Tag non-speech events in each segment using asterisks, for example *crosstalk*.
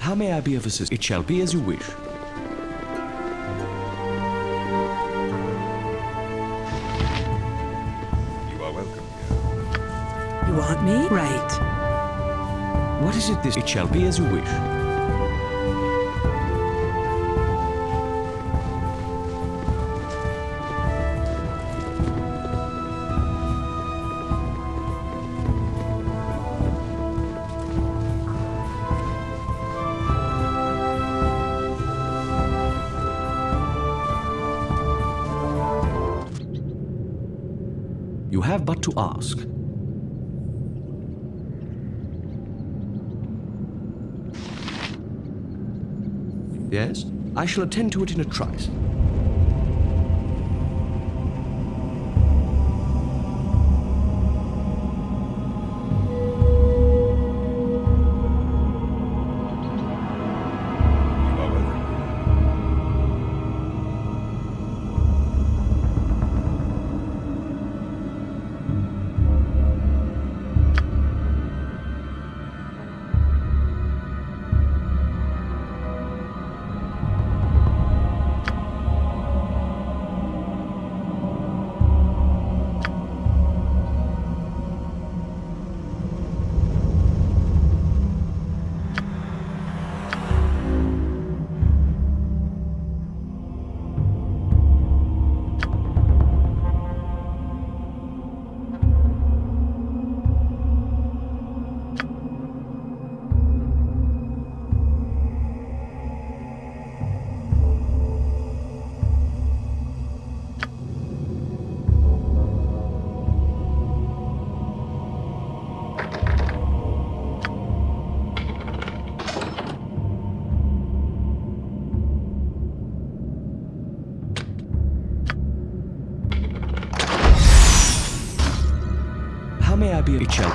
How may I be of assistance? It shall be as you wish. You are welcome here. You want me? Right. What is it this? It shall be as you wish. To ask. Yes? I shall attend to it in a trice.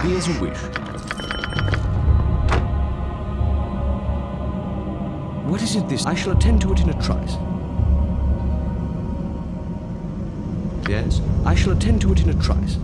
Be? As you wish. What is it this? I shall attend to it in a trice. Yes? I shall attend to it in a trice.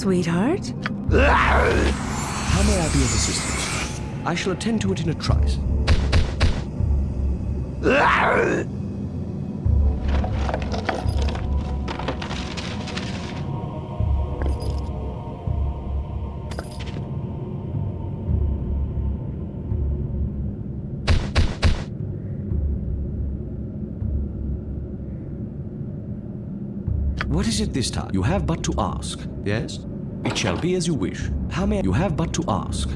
Sweetheart? How may I be of assistance? I shall attend to it in a trice. What is it this time? You have but to ask. Yes? It shall be as you wish. How may You have but to ask.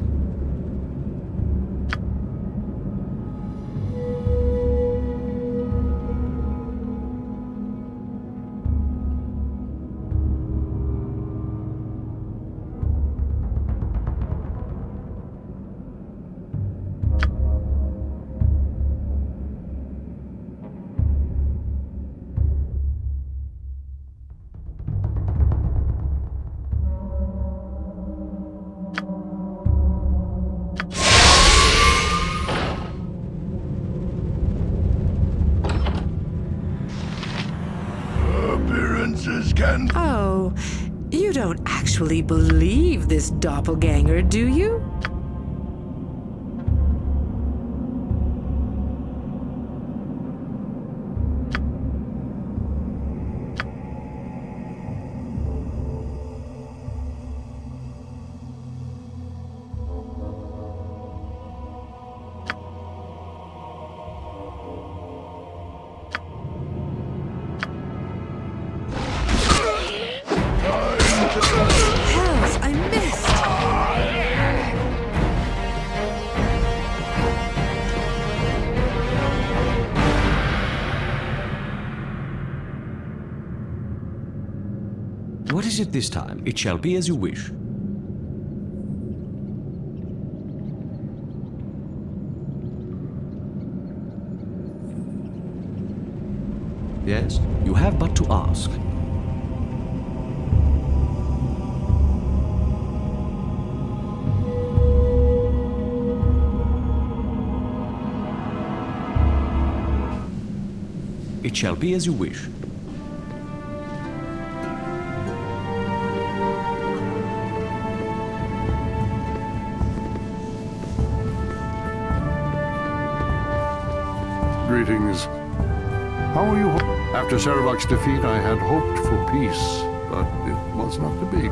Doppelganger, do It this time? It shall be as you wish. Yes? You have but to ask. It shall be as you wish. Greetings. How are you? After Sarevok's defeat, I had hoped for peace, but it was not to be.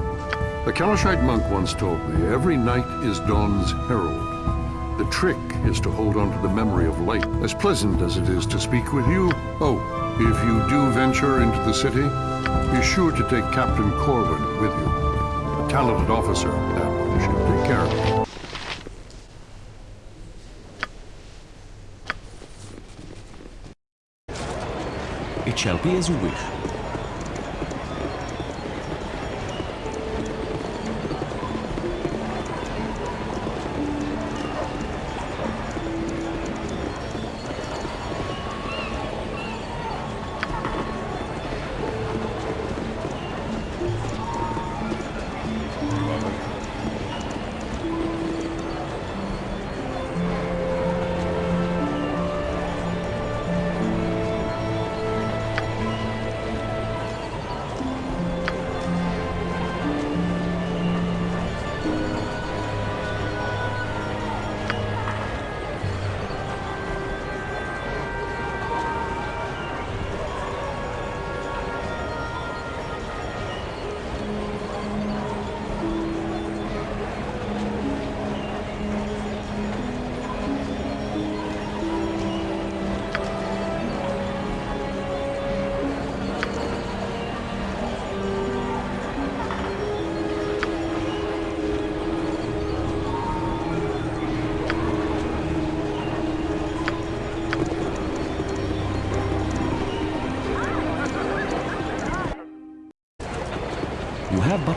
The Kalashite monk once told me, every night is dawn's herald. The trick is to hold on to the memory of light, as pleasant as it is to speak with you. Oh, if you do venture into the city, be sure to take Captain Corwin with you. A talented officer, that one should take care of you. It shall be as you wish.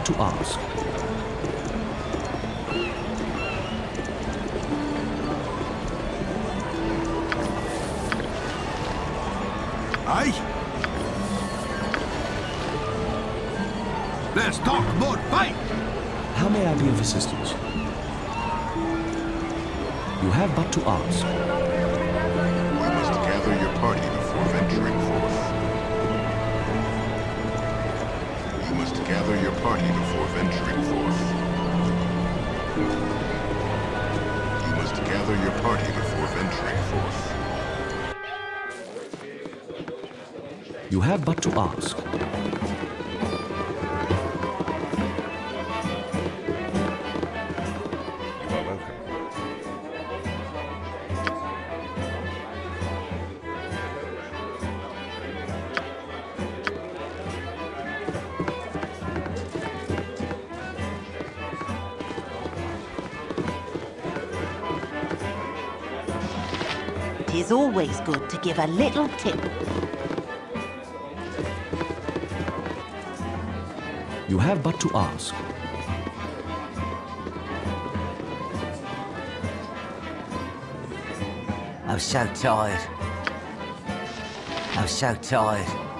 To ask. Aye? Let's talk about fight! How may I be of assistance? You have but to ask. Party before venturing forth. You must gather your party before venturing forth. You have but to ask. Always good to give a little tip. You have but to ask. I'm so tired. I'm so tired.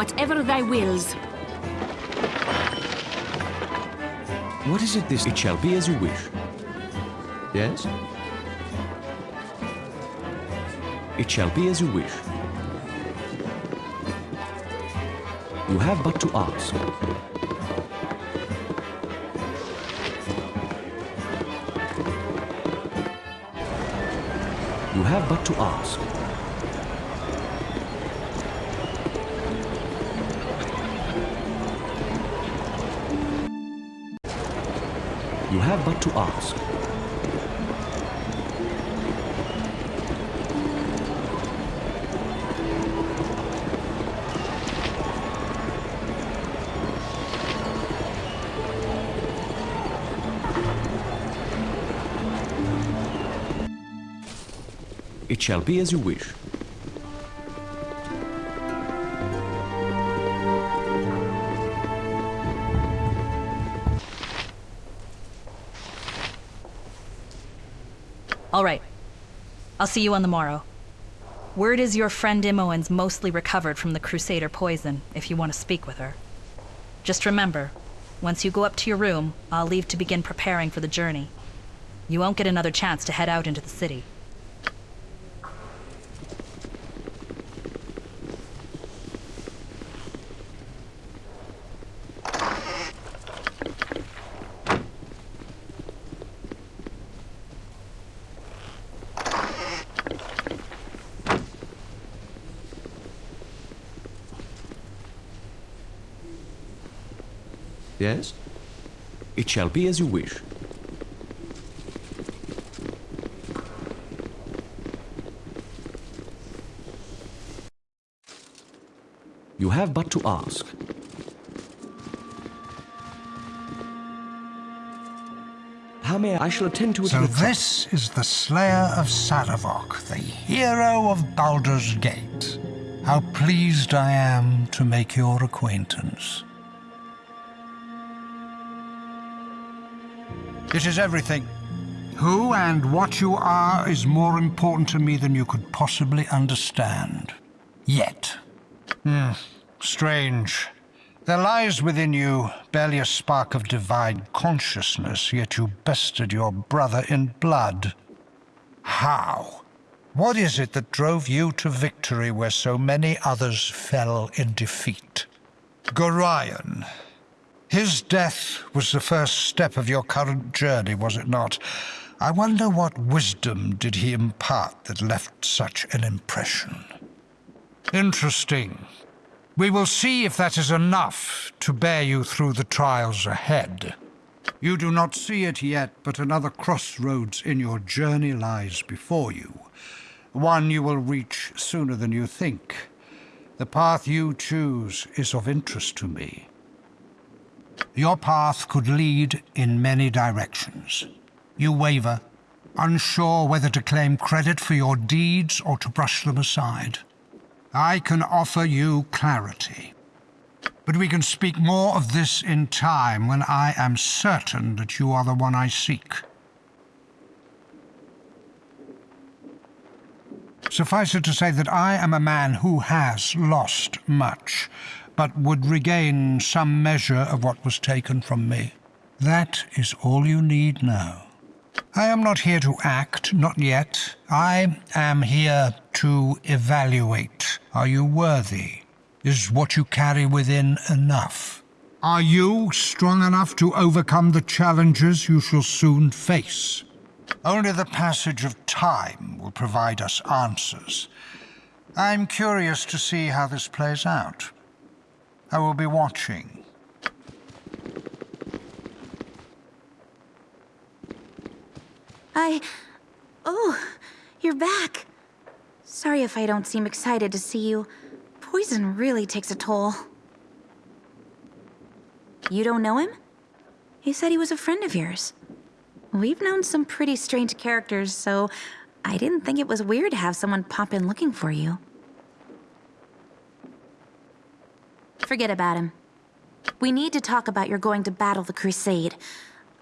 Whatever thy wills. What is it this? It shall be as you wish. Yes? It shall be as you wish. You have but to ask. You have but to ask. But to ask. It shall be as you wish. I'll see you on the morrow. Word is your friend Imoen's mostly recovered from the Crusader poison, if you want to speak with her. Just remember, once you go up to your room, I'll leave to begin preparing for the journey. You won't get another chance to head out into the city. Yes? It shall be as you wish. You have but to ask. How may I? I shall attend to it. So this is the Slayer of Sarevok, the hero of Baldur's Gate. How pleased I am to make your acquaintance. It is everything. Who and what you are is more important to me than you could possibly understand. Yet. Hmm, strange. There lies within you barely a spark of divine consciousness, yet you bested your brother in blood. How? What is it that drove you to victory where so many others fell in defeat? Gorion. His death was the first step of your current journey, was it not? I wonder what wisdom did he impart that left such an impression. Interesting. We will see if that is enough to bear you through the trials ahead. You do not see it yet, but another crossroads in your journey lies before you. one you will reach sooner than you think. The path you choose is of interest to me. Your path could lead in many directions. You waver, unsure whether to claim credit for your deeds or to brush them aside. I can offer you clarity. But we can speak more of this in time when I am certain that you are the one I seek. Suffice it to say that I am a man who has lost much, but would regain some measure of what was taken from me. That is all you need now. I am not here to act, not yet. I am here to evaluate. Are you worthy? Is what you carry within enough? Are you strong enough to overcome the challenges you shall soon face? Only the passage of time will provide us answers. I'm curious to see how this plays out. I will be watching. I... Oh, you're back. Sorry if I don't seem excited to see you. Poison really takes a toll. You don't know him? He said he was a friend of yours. We've known some pretty strange characters, so I didn't think it was weird to have someone pop in looking for you. Forget about him. We need to talk about your going to battle the Crusade.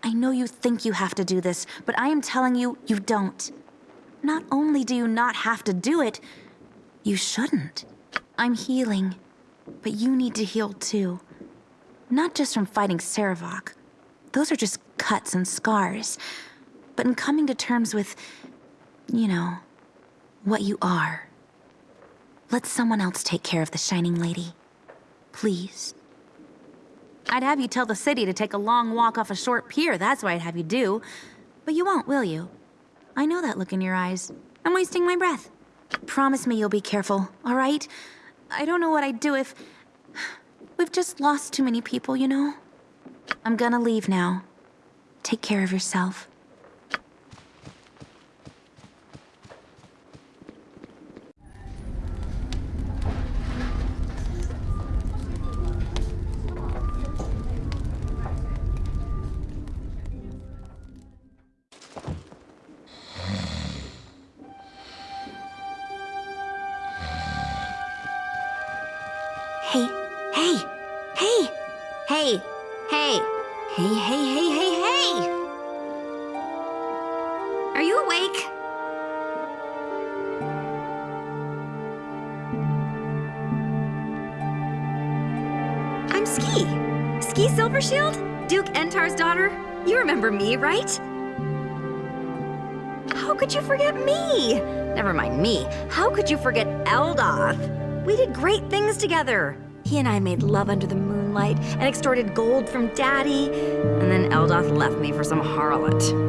I know you think you have to do this, but I am telling you, you don't. Not only do you not have to do it, you shouldn't. I'm healing, but you need to heal too. Not just from fighting Sarevok. Those are just cuts and scars. But in coming to terms with, you know, what you are. Let someone else take care of the Shining Lady. Please. I'd have you tell the city to take a long walk off a short pier, that's what I'd have you do. But you won't, will you? I know that look in your eyes. I'm wasting my breath. Promise me you'll be careful, all right? I don't know what I'd do if... We've just lost too many people, you know? I'm gonna leave now. Take care of yourself. Right? How could you forget me? Never mind me. How could you forget Eldoth? We did great things together. He and I made love under the moonlight and extorted gold from Daddy. And then Eldoth left me for some harlot.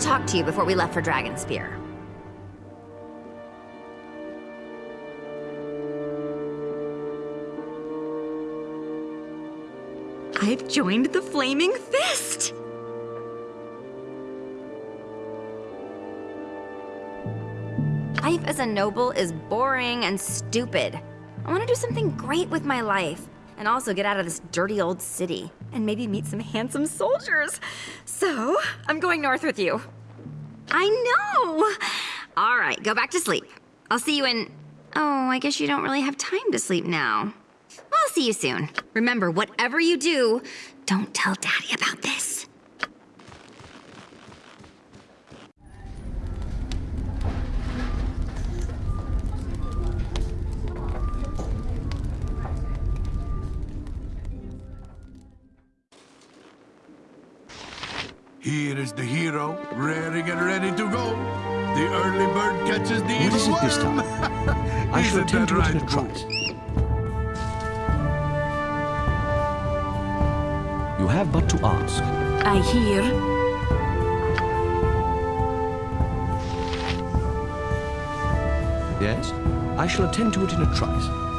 Talk to you before we left for Dragonspear. I've joined the Flaming Fist! Life as a noble is boring and stupid. I want to do something great with my life, and also get out of this dirty old city, and maybe meet some handsome soldiers. So, I'm going north with you. I know! All right, go back to sleep. I'll see you in... Oh, I guess you don't really have time to sleep now. I'll see you soon. Remember, whatever you do, don't tell Daddy about this. Here is the hero, raring and ready to go. The early bird catches the What evil is it this time? *laughs* I shall attend that to it in right, a trice. You have but to ask. I hear. Yes? I shall attend to it in a trice.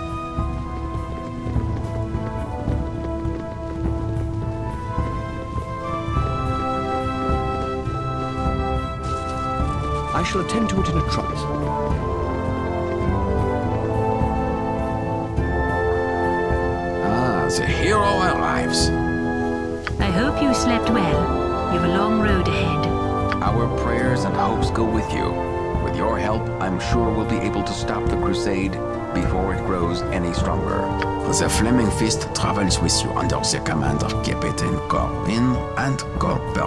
Shall attend to it in a trice. Ah, the hero arrives. I hope you slept well. You've a long road ahead. Our prayers and hopes go with you. With your help, I'm sure we'll be able to stop the crusade before it grows any stronger. The Flaming Fist travels with you under the command of Captain Corwin and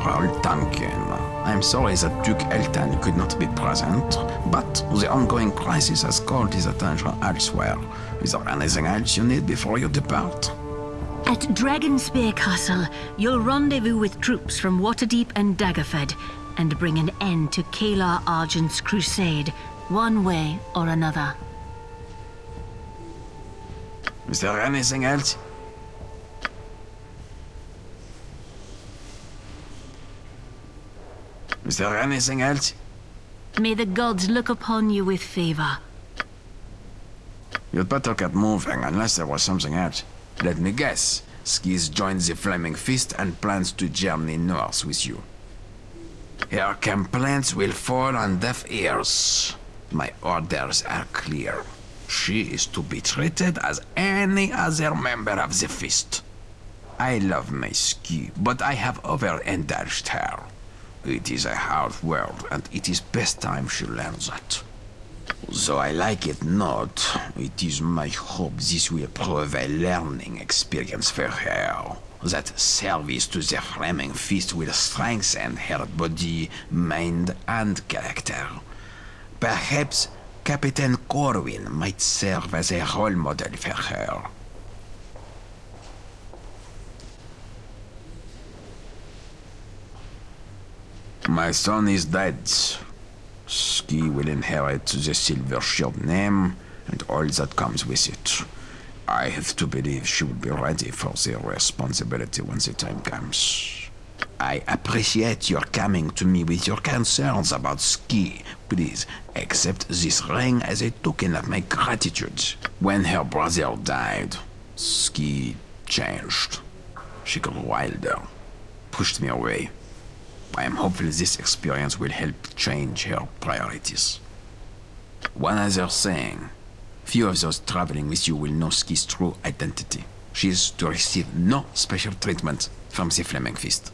Corporal Duncan. I'm sorry that Duke Eltan could not be present, but the ongoing crisis has called his attention elsewhere. Is there anything else you need before you depart? At Dragonspear Castle, you'll rendezvous with troops from Waterdeep and Daggerford and bring an end to Caelar Argent's crusade, one way or another. Is there anything else? Is there anything else? May the gods look upon you with favor. You'd better get moving, unless there was something else. Let me guess. Skie's joins the Flaming Fist and plans to journey north with you. Her complaints will fall on deaf ears. My orders are clear. She is to be treated as any other member of the Fist. I love my Skie, but I have overindulged her. It is a hard world, and it is best time she learns that. Though I like it not, it is my hope this will prove a learning experience for her. That service to the Flaming Fist will strengthen her body, mind, and character. Perhaps Captain Corwin might serve as a role model for her. My son is dead. Skie will inherit the Silvershield name and all that comes with it. I have to believe she will be ready for the responsibility when the time comes. I appreciate your coming to me with your concerns about Skie. Please accept this ring as a token of my gratitude. When her brother died, Skie changed. She got wilder, pushed me away. I am hopeful this experience will help change her priorities. One other thing. Few of those traveling with you will know Skie's true identity. She is to receive no special treatment from the Flaming Fist.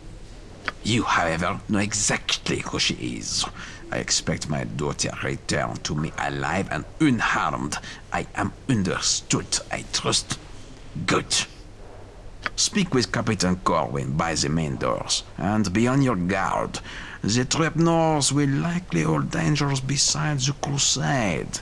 You, however, know exactly who she is. I expect my daughter return to me alive and unharmed. I am understood, I trust. Good. Speak with Captain Corwin by the main doors, and be on your guard. The north will likely hold dangers besides the crusade.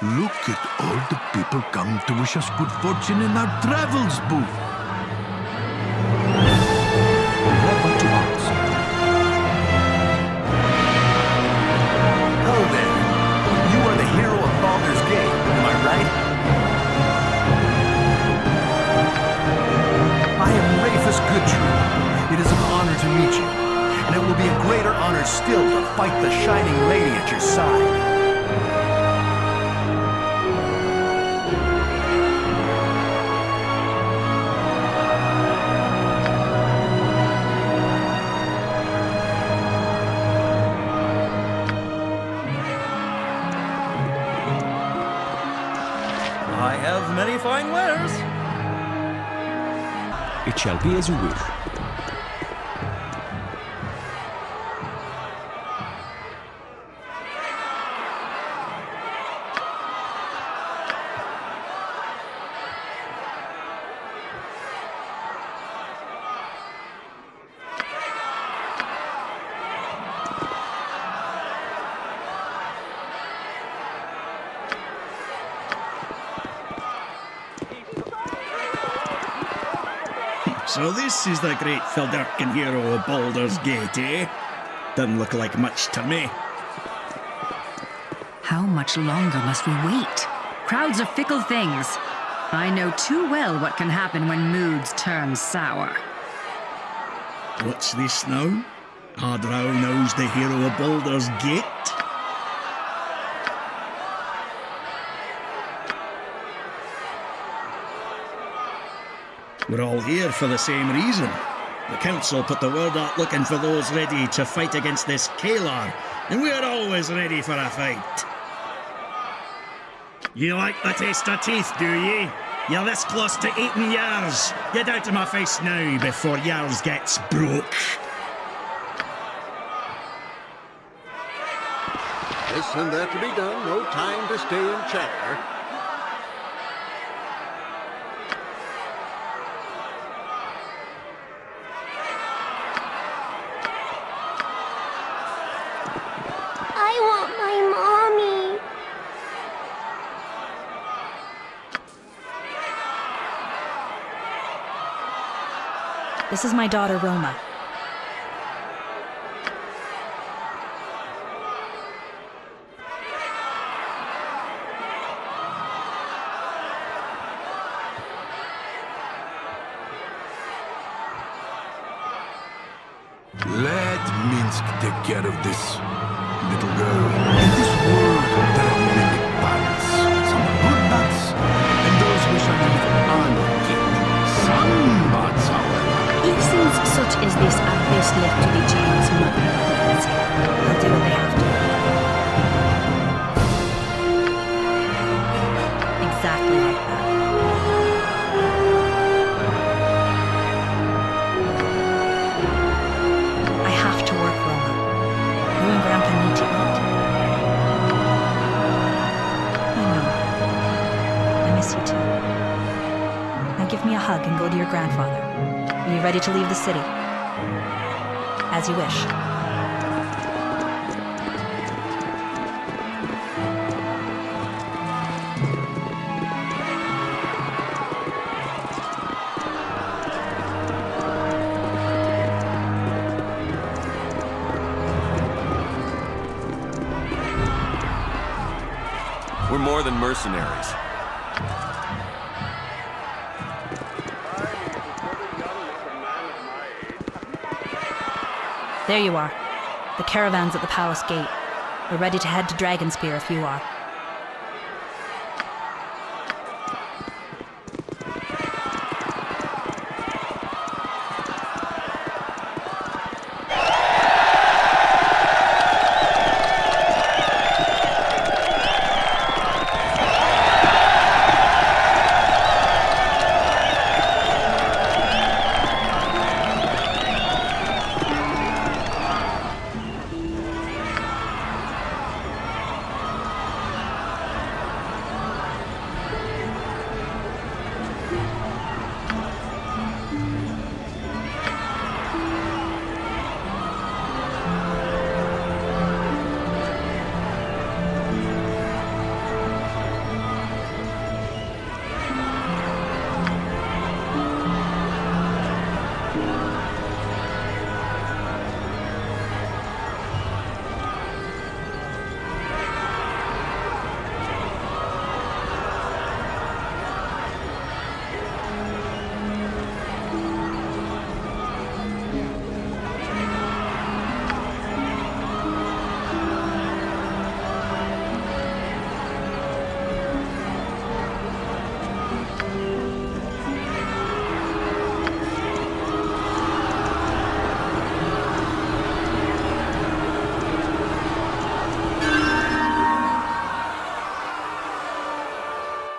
Look at all the people come to wish us good fortune in our travels, Boo. Hello there. You are the hero of Baldur's Gate, am I right? I am Rafus It is an honor to meet you, and it will be a greater honor still to fight the Shining Lady at your side. Shall be as you wish. So this is the great Feldurkin hero of Baldur's Gate, eh? Doesn't look like much to me. How much longer must we wait? Crowds are fickle things. I know too well what can happen when moods turn sour. What's this now? Hardrow knows the hero of Baldur's Gate? We're all here for the same reason. The council put the word out looking for those ready to fight against this Caelar, and we're always ready for a fight. You like the taste of teeth, do ye? You're this close to eating yours. Get out of my face now before yours gets broke. This and that to be done. No time to stay and chatter. I want my mommy. This is my daughter, Roma. Let Minsc take care of this, little girl. Such as this best left to the James mother. They'll do what they have to. Exactly like that. I have to work, Roma. You and Grandpa need to eat. I know. I miss you too. Now give me a hug and go to your grandfather. Are you ready to leave the city? As you wish. We're more than mercenaries. There you are. The caravan's at the palace gate. We're ready to head to Dragonspear if you are.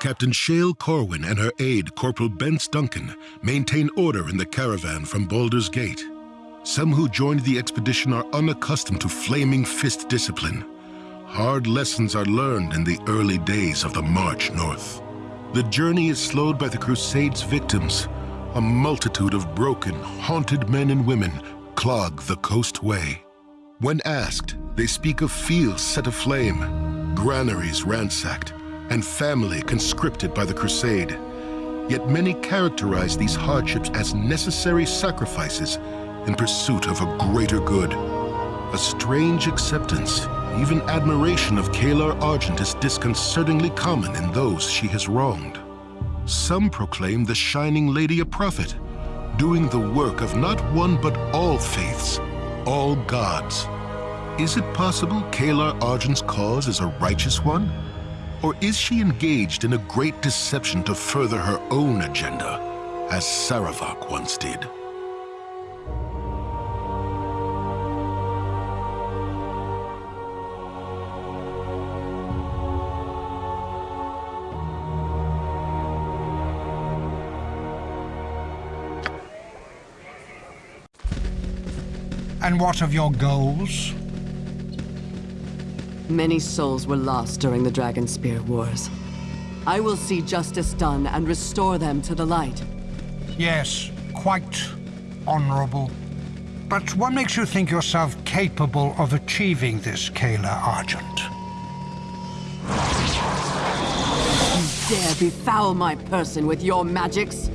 Captain Shale Corwin and her aide, Corporal Bence Duncan, maintain order in the caravan from Baldur's Gate. Some who joined the expedition are unaccustomed to flaming fist discipline. Hard lessons are learned in the early days of the march north. The journey is slowed by the Crusade's victims. A multitude of broken, haunted men and women clog the coast way. When asked, they speak of fields set aflame, granaries ransacked, and family conscripted by the Crusade. Yet many characterize these hardships as necessary sacrifices in pursuit of a greater good. A strange acceptance, even admiration of Caelar Argent is disconcertingly common in those she has wronged. Some proclaim the Shining Lady a prophet, doing the work of not one but all faiths, all gods. Is it possible Caelar Argent's cause is a righteous one? Or is she engaged in a great deception to further her own agenda, as Sarevok once did? And what of your goals? Many souls were lost during the Dragonspear Wars. I will see justice done and restore them to the light. Yes, quite honorable. But what makes you think yourself capable of achieving this, Caelar Argent? You dare befoul my person with your magics?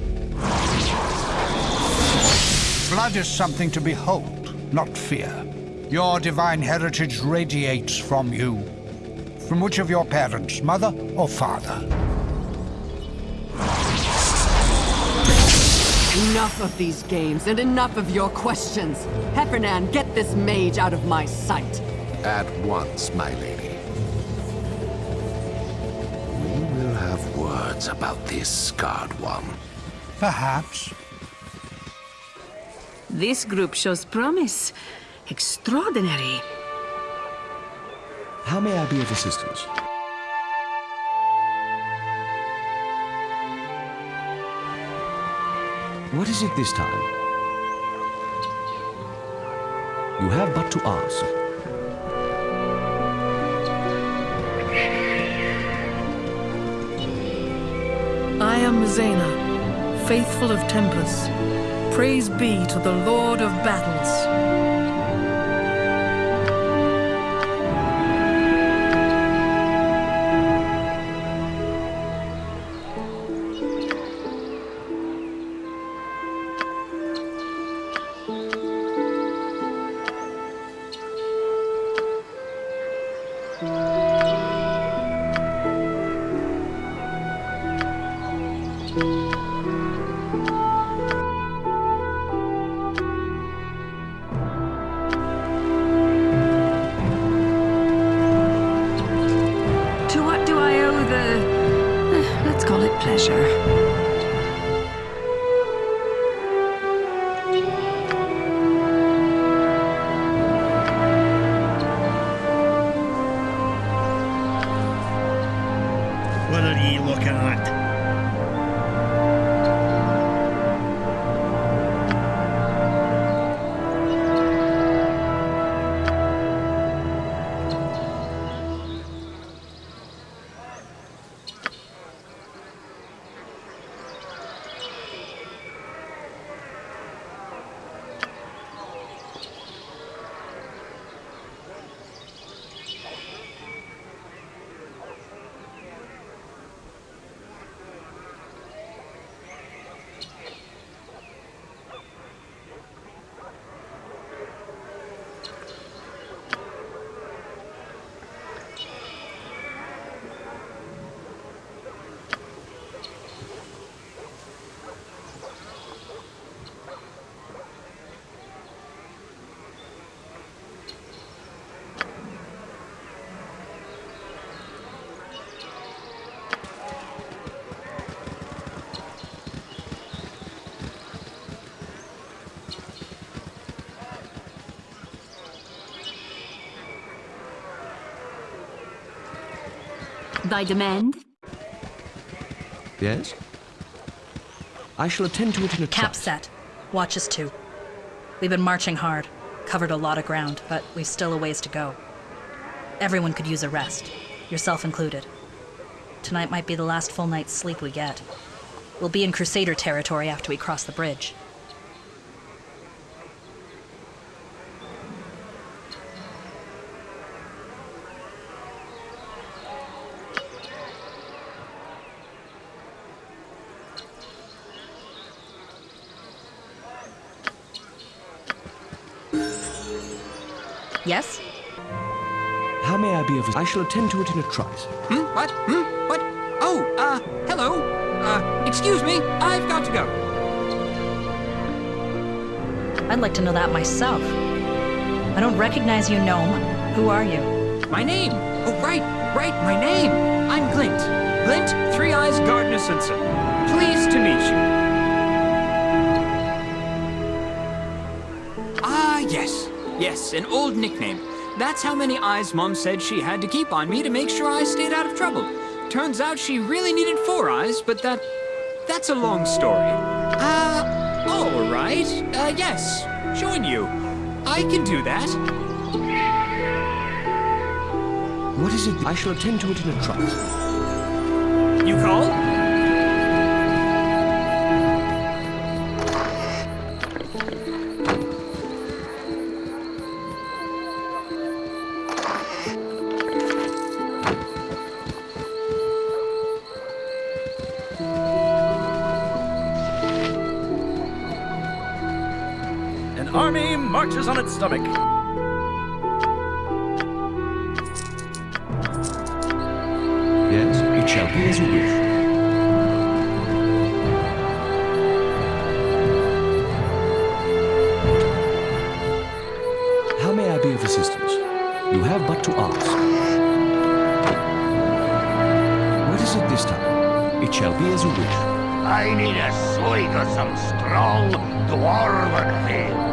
Blood is something to behold, not fear. Your divine heritage radiates from you. From which of your parents, mother or father? Enough of these games and enough of your questions. Hephernaan, get this mage out of my sight. At once, my lady. We will have words about this scarred one. Perhaps. This group shows promise. Extraordinary. How may I be of assistance? What is it this time? You have but to ask. I am Zena, faithful of Tempus. Praise be to the Lord of Battles. Thy demand? Yes? I shall attend to it in a Cap set. Watch us too. We've been marching hard, covered a lot of ground, but we've still a ways to go. Everyone could use a rest, yourself included. Tonight might be the last full night's sleep we get. We'll be in Crusader territory after we cross the bridge. Yes? How may I be of I shall attend to it in a trice. Hmm? What? Hmm? What? Oh, uh, hello. Uh, excuse me, I've got to go. I'd like to know that myself. I don't recognize you, gnome. Who are you? My name. Oh, right, right, my name. I'm Glint. Glint Three Eyes Gardnersonson. Pleased to meet you. Yes. An old nickname. That's how many eyes Mom said she had to keep on me to make sure I stayed out of trouble. Turns out she really needed four eyes, but that... that's a long story. Uh, all right. Uh, yes. Join you. I can do that. What is it? I shall attend to it in a trice. You call? Army on its stomach. Yes, it shall be as you wish. How may I be of assistance? You have but to ask. What is it this time? It shall be as you wish. I need a swig of some strong dwarven ale.